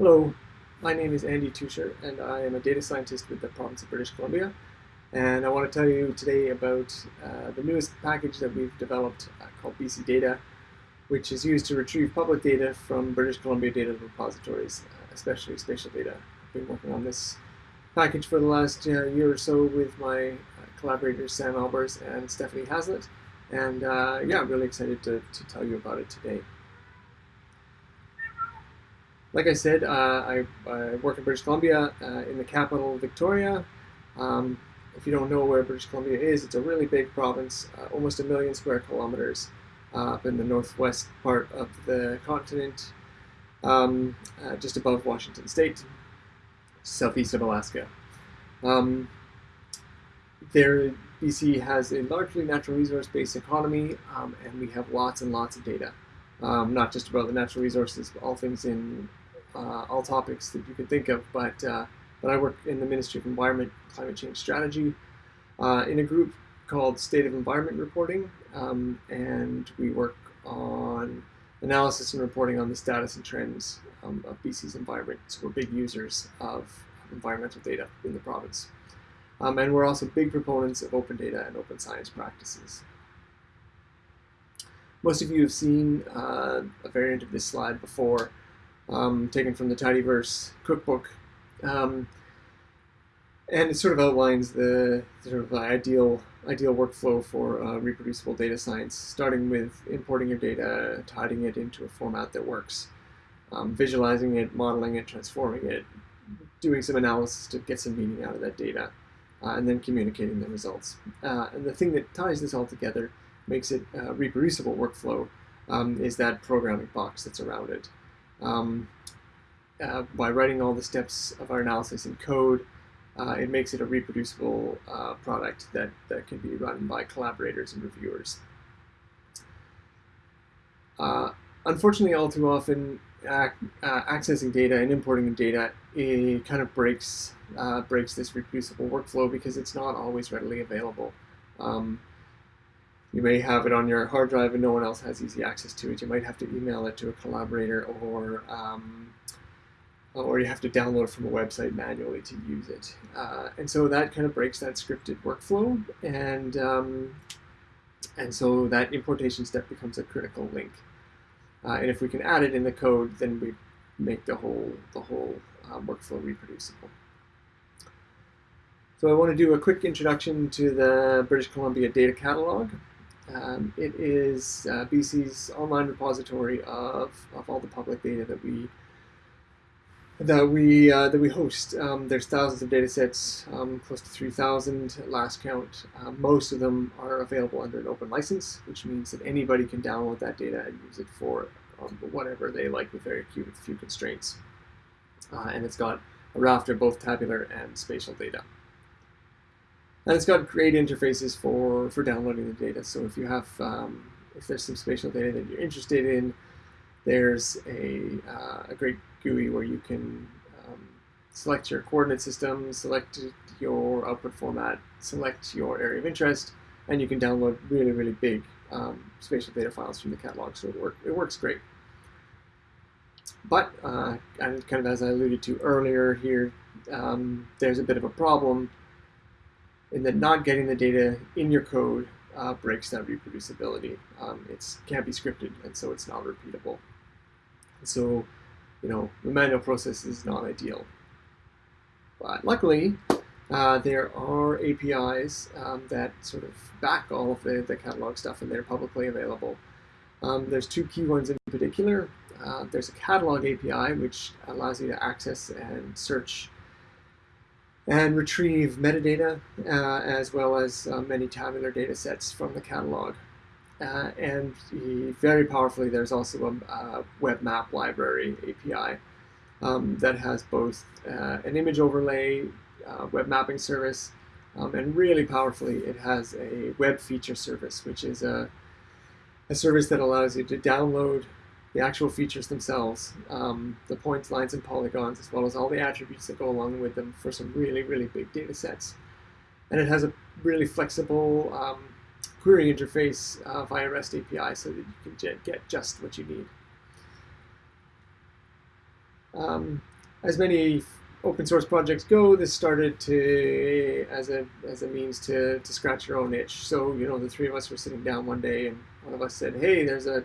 Hello, my name is Andy Teucher and I am a data scientist with the province of British Columbia and I want to tell you today about uh, the newest package that we've developed uh, called BC Data which is used to retrieve public data from British Columbia data repositories, uh, especially spatial data. I've been working on this package for the last uh, year or so with my uh, collaborators Sam Albers and Stephanie Hazlitt and uh, yeah, I'm really excited to, to tell you about it today. Like I said, uh, I, I, work in British Columbia, uh, in the capital, Victoria. Um, if you don't know where British Columbia is, it's a really big province, uh, almost a million square kilometers up in the northwest part of the continent, um, just above Washington State, southeast of Alaska. Um, there, BC has a largely natural resource-based economy, um, and we have lots and lots of data. Um, not just about the natural resources, but all things in uh, all topics that you can think of, but, uh, but I work in the Ministry of Environment Climate Change Strategy uh, in a group called State of Environment Reporting, um, and we work on analysis and reporting on the status and trends um, of BC's environment. So we're big users of environmental data in the province. Um, and we're also big proponents of open data and open science practices. Most of you have seen uh, a variant of this slide before, um, taken from the Tidyverse cookbook. Um, and it sort of outlines the sort of ideal ideal workflow for uh, reproducible data science, starting with importing your data, tidying it into a format that works, um, visualizing it, modeling it, transforming it, doing some analysis to get some meaning out of that data, uh, and then communicating the results. Uh, and the thing that ties this all together, makes it a reproducible workflow, um, is that programming box that's around it um, uh, by writing all the steps of our analysis in code, uh, it makes it a reproducible uh, product that, that can be run by collaborators and reviewers. Uh, unfortunately, all too often, uh, accessing data and importing data it kind of breaks uh, breaks this reproducible workflow because it's not always readily available. Um, you may have it on your hard drive and no one else has easy access to it. You might have to email it to a collaborator or um, or you have to download from a website manually to use it. Uh, and so that kind of breaks that scripted workflow and um, and so that importation step becomes a critical link. Uh, and if we can add it in the code, then we make the whole the whole uh, workflow reproducible. So I want to do a quick introduction to the British Columbia Data Catalog. Um, it is uh, BC's online repository of, of all the public data that we that we uh, that we host. Um, there's thousands of data sets, um, close to 3,000 last count. Uh, most of them are available under an open license, which means that anybody can download that data and use it for um, whatever they like with very few, few constraints. Uh, and it's got a raft of both tabular and spatial data. And it's got great interfaces for, for downloading the data. So if you have, um, if there's some spatial data that you're interested in, there's a, uh, a great GUI where you can um, select your coordinate system, select your output format, select your area of interest, and you can download really, really big um, spatial data files from the catalog. So it, work, it works great. But, uh, and kind of as I alluded to earlier here, um, there's a bit of a problem in that not getting the data in your code uh, breaks that reproducibility. Um, it can't be scripted, and so it's not repeatable. So, you know, the manual process is not ideal. But luckily, uh, there are APIs um, that sort of back all of the, the catalog stuff, and they're publicly available. Um, there's two key ones in particular. Uh, there's a catalog API, which allows you to access and search and retrieve metadata, uh, as well as uh, many tabular data sets from the catalog. Uh, and very powerfully, there's also a, a web map library API um, that has both uh, an image overlay uh, web mapping service, um, and really powerfully, it has a web feature service, which is a, a service that allows you to download the actual features themselves, um, the points, lines, and polygons, as well as all the attributes that go along with them for some really, really big data sets. And it has a really flexible um, query interface uh, via REST API so that you can get just what you need. um, as many open source projects go, this started to as a as a means to to scratch your own itch. So you know, the three of us were sitting down one day, and one of us said, "Hey, there's a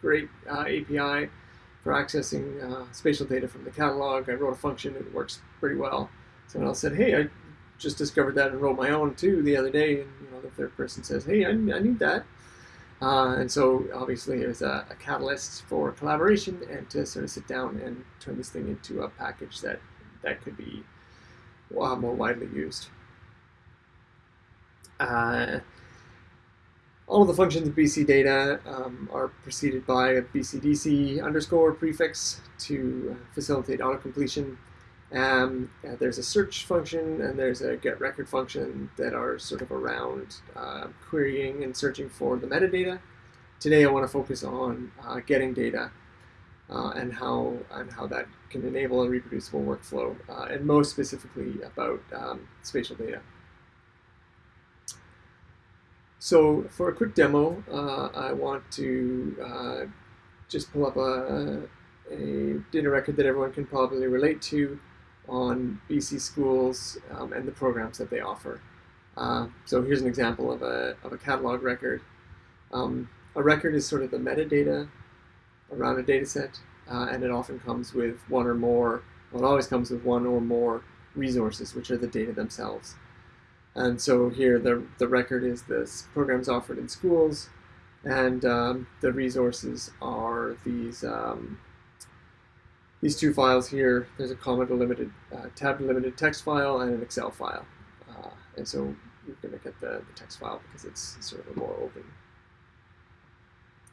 great uh, API for accessing uh, spatial data from the catalog. I wrote a function; it works pretty well." Someone else said, "Hey, I just discovered that and wrote my own too the other day." And you know, the third person says, "Hey, I, I need that." Uh, and so obviously it was a, a, catalyst for collaboration and to sort of sit down and turn this thing into a package that that could be uh, more widely used. Uh, all of the functions of BC data um, are preceded by a BCDC underscore prefix to facilitate autocompletion. Um, uh, there's a search function and there's a get record function that are sort of around uh, querying and searching for the metadata. Today I want to focus on uh, getting data uh, and how and how that can enable a reproducible workflow, uh, and most specifically about um, spatial data. So for a quick demo, uh, I want to uh, just pull up a, a, data record that everyone can probably relate to on BC schools um, and the programs that they offer. Uh, so here's an example of a, of a catalog record. Um, a record is sort of the metadata around a data set, uh, and it often comes with one or more, well, it always comes with one or more resources, which are the data themselves. And so here the, the record is this programs offered in schools, and um, the resources are these um, these two files here. There's a comma delimited, uh, tab delimited text file and an Excel file. Uh, and so you're going to get the, the text file because it's sort of a more open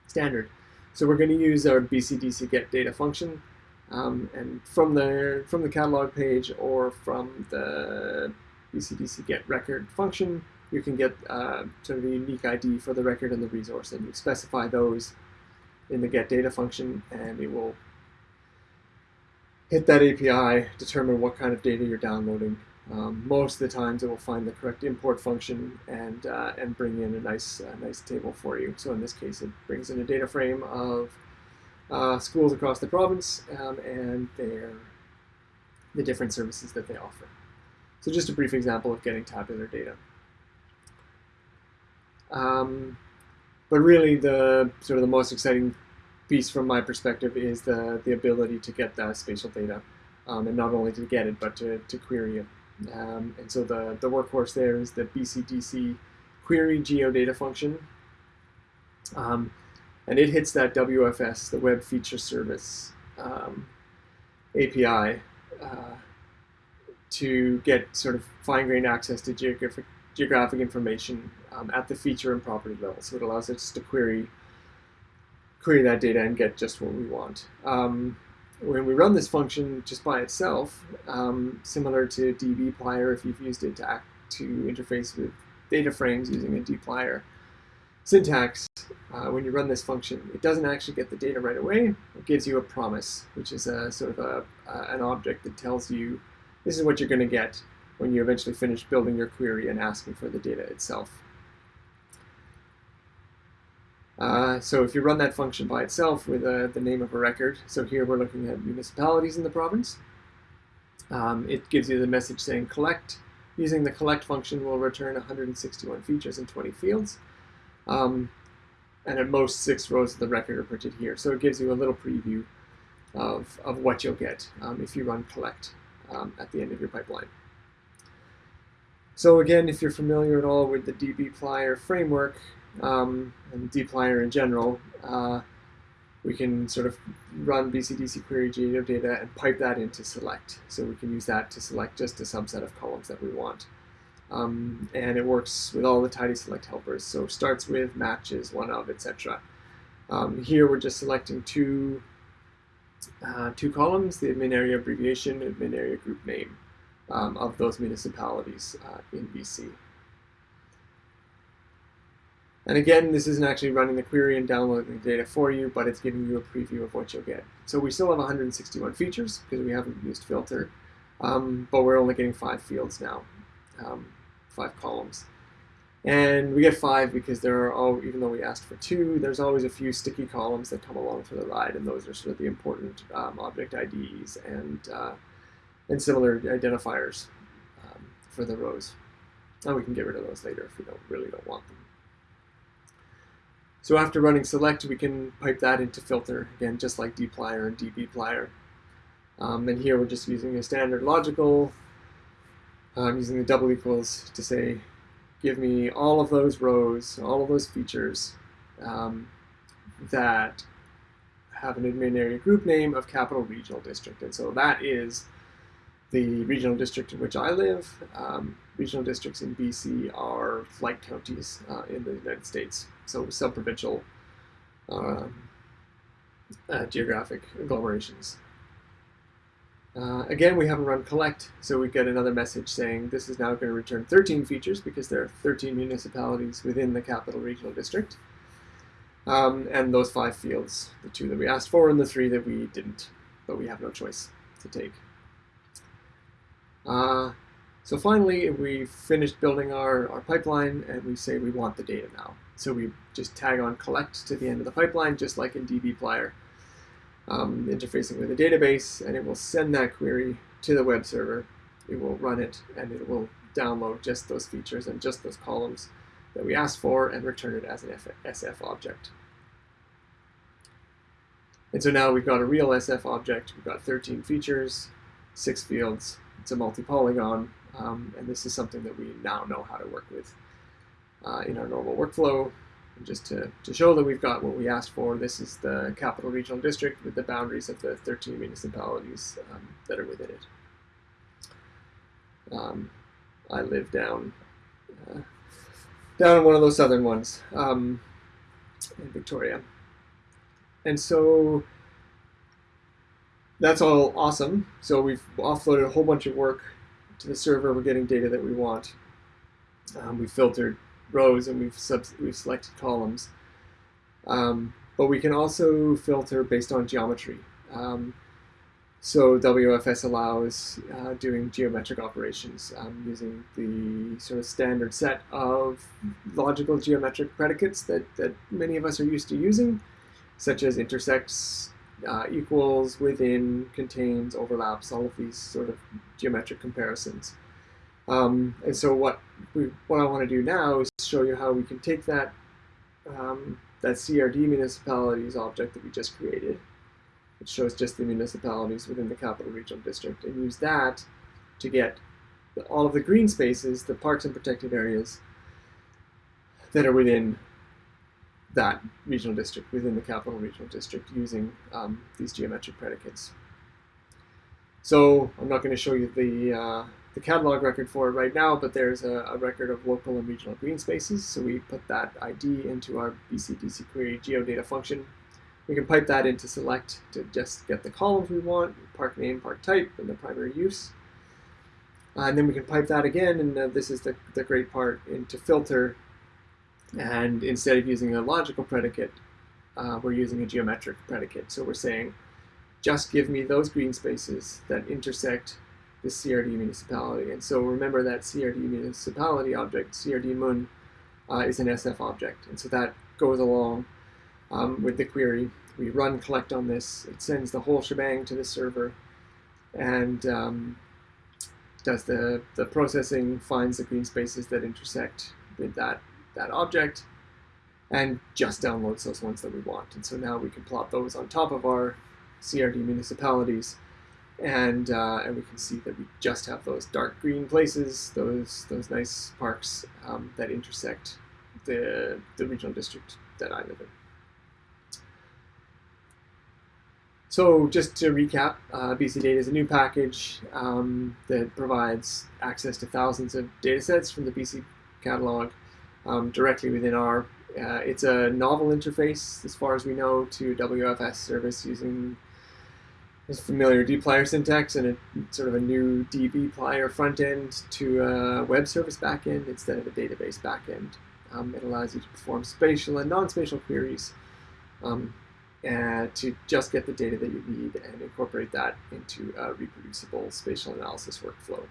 standard. So we're going to use our BCDC get data function, um, and from the from the catalog page or from the BCDC get record function, you can get uh, sort of a unique ID for the record and the resource, and you specify those in the get data function, and it will hit that API, determine what kind of data you're downloading, um, most of the times it will find the correct import function and, uh, and bring in a nice, uh, nice table for you. So in this case, it brings in a data frame of uh, schools across the province um, and their, the different services that they offer. So just a brief example of getting tabular data. Um, but really the sort of the most exciting piece from my perspective is the, the ability to get that spatial data. Um, and not only to get it, but to, to query it. Um, and so the, the workhorse there is the BCDC query geodata function. Um, and it hits that WFS, the Web Feature Service um, API, uh, to get sort of fine-grained access to geographic, geographic information um, at the feature and property level. So it allows us to query query that data and get just what we want. Um, when we run this function just by itself, um, similar to dbplyr if you've used it to, act, to interface with data frames using a dplyr syntax, uh, when you run this function, it doesn't actually get the data right away. It gives you a promise, which is a sort of a, an object that tells you this is what you're going to get when you eventually finish building your query and asking for the data itself. Uh, so if you run that function by itself with uh, the name of a record, so here we're looking at municipalities in the province, um, it gives you the message saying collect. Using the collect function will return 161 features and 20 fields. Um, and at most six rows of the record are printed here. So it gives you a little preview of, of what you'll get um, if you run collect um, at the end of your pipeline. So again, if you're familiar at all with the dbplyr framework, um, and dplyr in general, uh, we can sort of run BCDC query geodata and pipe that into select. So we can use that to select just a subset of columns that we want. Um, and it works with all the tidy select helpers. So starts with matches, one of, etc. Um, here we're just selecting two, uh, two columns, the admin area abbreviation, admin area group name um, of those municipalities uh, in BC. And again, this isn't actually running the query and downloading the data for you, but it's giving you a preview of what you'll get. So we still have 161 features because we haven't used filter, um, but we're only getting five fields now, um, five columns. And we get five because there are, all, even though we asked for two, there's always a few sticky columns that come along for the ride, and those are sort of the important um, object IDs and, uh, and similar identifiers um, for the rows. And we can get rid of those later if we don't really don't want them. So after running select, we can pipe that into filter, again, just like dplyr and dbplyr. Um, and here we're just using a standard logical, um, using the double equals to say give me all of those rows, all of those features um, that have an admin area group name of Capital Regional District. And so that is the regional district in which I live. Um, regional districts in BC are like counties uh, in the United States, so subprovincial um, uh, geographic agglomerations. Uh, again, we haven't run collect, so we get another message saying this is now going to return 13 features because there are 13 municipalities within the capital regional district. Um, and those five fields, the two that we asked for and the three that we didn't, but we have no choice to take. Uh, so finally, we finished building our, our pipeline and we say we want the data now. So we just tag on collect to the end of the pipeline, just like in dbplyr um, interfacing with a database, and it will send that query to the web server. It will run it, and it will download just those features and just those columns that we asked for and return it as an SF object. And so now we've got a real SF object. We've got 13 features, six fields. It's a multi-polygon, um, and this is something that we now know how to work with uh, in our normal workflow. And just to, to show that we've got what we asked for, this is the capital regional district with the boundaries of the 13 municipalities um, that are within it. Um, I live down uh, down in one of those southern ones um, in Victoria. And so that's all awesome. So we've offloaded a whole bunch of work to the server. We're getting data that we want. Um, we filtered rows and we've, sub we've selected columns. Um, but we can also filter based on geometry. Um, so WFS allows uh, doing geometric operations um, using the sort of standard set of logical geometric predicates that, that many of us are used to using, such as intersects, uh, equals, within, contains, overlaps, all of these sort of geometric comparisons. Um, and so what we, what I want to do now is show you how we can take that um, that CRD municipalities object that we just created, which shows just the municipalities within the capital regional district, and use that to get the, all of the green spaces, the parks and protected areas that are within that regional district, within the capital regional district, using um, these geometric predicates. So I'm not going to show you the uh, the catalog record for it right now, but there's a, a, record of local and regional green spaces. So we put that ID into our BCDC query geodata function. We can pipe that into select to just get the columns we want, park name, park type, and the primary use. Uh, and then we can pipe that again, and uh, this is the, the great part, into filter. And instead of using a logical predicate, uh, we're using a geometric predicate. So we're saying, just give me those green spaces that intersect the CRD municipality. And so remember that CRD municipality object, CRD mun, uh, is an SF object. And so that goes along um, with the query. We run collect on this. It sends the whole shebang to the server and um, does the, the processing, finds the green spaces that intersect with that, that object, and just downloads those ones that we want. And so now we can plot those on top of our CRD municipalities and uh, and we can see that we just have those dark green places, those those nice parks um, that intersect the the regional district that I live in. So just to recap, uh, BC Data is a new package um, that provides access to thousands of data sets from the BC catalog um, directly within R. Uh, it's a novel interface, as far as we know, to WFS service using is familiar dplyr syntax and a sort of a new dbplyr front end to a web service backend instead of a database backend. Um, it allows you to perform spatial and non-spatial queries um, and to just get the data that you need and incorporate that into a reproducible spatial analysis workflow.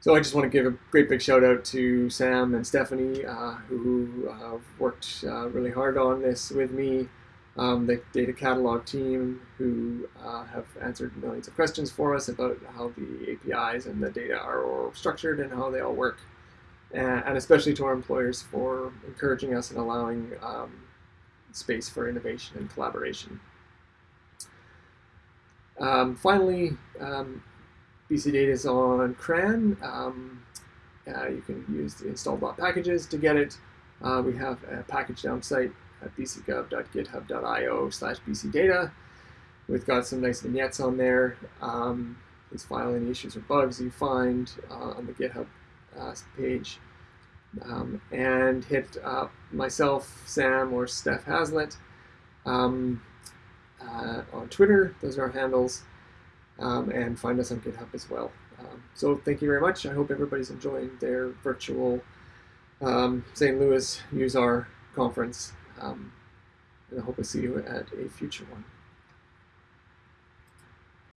So I just want to give a great big shout out to Sam and Stephanie, uh, who uh, worked uh, really hard on this with me, um, the data catalog team, who uh, have answered millions of questions for us about how the APIs and the data are structured and how they all work, and especially to our employers for encouraging us and allowing um, space for innovation and collaboration. Um, finally, um, BC Data is on CRAN. Um, uh, you can use the install.packages to get it. Uh, we have a package down site at bcgov.github.io slash bcdata. We've got some nice vignettes on there. Um, please file any issues or bugs you find uh, on the GitHub uh, page. Um, and hit myself, Sam, or Steph Hazlitt um, uh, on Twitter. Those are our handles um, and find us on GitHub as well. Um, so thank you very much. I hope everybody's enjoying their virtual um, St. Louis useR conference, um, and I hope to see you at a future one.